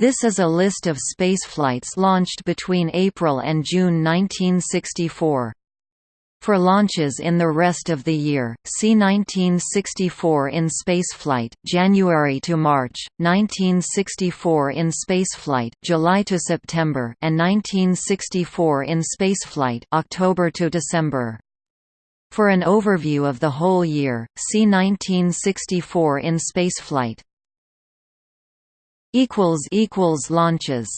This is a list of spaceflights launched between April and June 1964. For launches in the rest of the year, see 1964 in spaceflight, January to March, 1964 in spaceflight, July to September, and 1964 in spaceflight, October to December. For an overview of the whole year, see 1964 in spaceflight. Equals equals launches